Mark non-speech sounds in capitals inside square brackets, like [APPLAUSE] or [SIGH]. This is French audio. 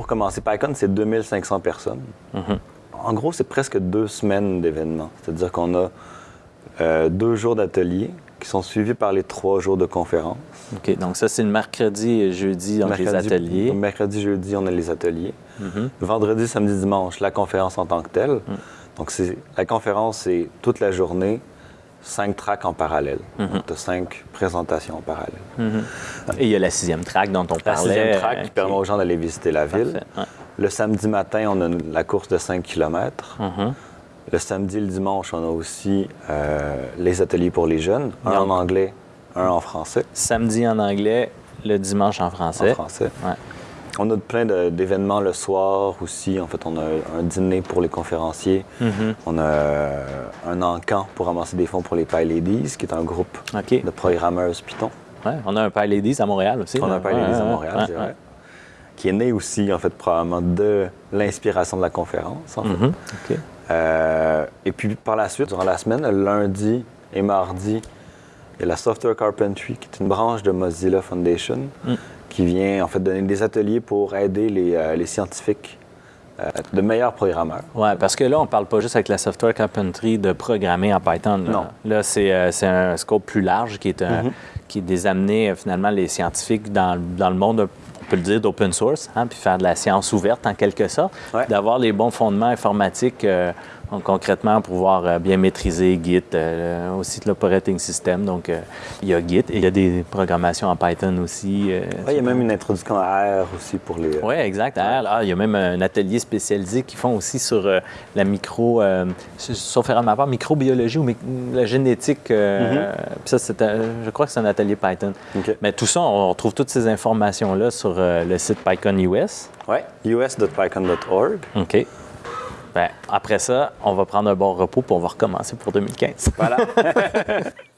commencer. PyCon, c'est 2500 personnes. Mhm. En gros, c'est presque deux semaines d'événements. C'est-à-dire qu'on a euh, deux jours d'atelier qui sont suivis par les trois jours de conférence. OK. Donc, ça, c'est le mercredi et jeudi, donc les Mercredi- ateliers. Mercredi, jeudi, on a les ateliers. Mhm. Vendredi, samedi, dimanche, la conférence en tant que telle. Donc, c'est, la conférence, c'est toute la journée, cinq tracks en parallèle. Tu as cinq présentations en parallèle. Mhm. Et il y a la sixième track dont on La parlait. sixième track euh, qui permet aux gens d'aller visiter la ville. Ouais. Le samedi matin, on a la course de 5 km. Mhm. Le samedi et le dimanche, on a aussi euh, les ateliers pour les jeunes, un en anglais, un en français. Samedi en anglais, le dimanche en français. En français. Ouais. On a plein d'événements le soir aussi. En fait, on a un dîner pour les conférenciers. Mhm. On a euh, un encan pour ramasser des fonds pour les Pie Ladies, qui est un groupe de programmeuses Python. Ouais, on a un Pie Ladies à Montréal aussi. On a un Pie Ouais, Ladies à Montréal, ouais, c'est vrai. Qui est né aussi, en fait, probablement de l'inspiration de la conférence. en fait. Mhm. OK. Euh, et puis par la suite, durant la semaine, lundi et mardi, il y a la Software Carpentry, qui est une branche de Mozilla Foundation, Mm. qui vient en fait donner des ateliers pour aider les, euh, les scientifiques, euh, de meilleurs programmeurs. Ouais, parce que là, on parle pas juste avec la software carpentry de programmer en Python. Là, Non. Là, c'est euh, un scope plus large qui est, un- Mhm. qui est des amener finalement les scientifiques dans, dans le monde, on peut le dire, d'open source, hein, puis faire de la science ouverte en quelque sorte, Ouais. d'avoir les bons fondements informatiques euh, donc, concrètement pour pouvoir euh, bien maîtriser Git, euh, aussi l'operating system. Donc, euh, il y a Git et il y a des programmations en Python aussi. euh, il y a même une introduction à R aussi pour les... oui, exact. R, là, il y a même un atelier spécialisé qui font aussi sur la micro, sauf erreur de ma part, microbiologie ou mi- la génétique. euh, puis ça, c'est je crois que c'est un atelier Python. Mais tout ça, on retrouve toutes ces informations-là sur le site PyCon US. Ouais, us.pycon.org. OK. Ben, après ça, on va prendre un bon repos puis on va recommencer pour 2015. Voilà. [LAUGHS]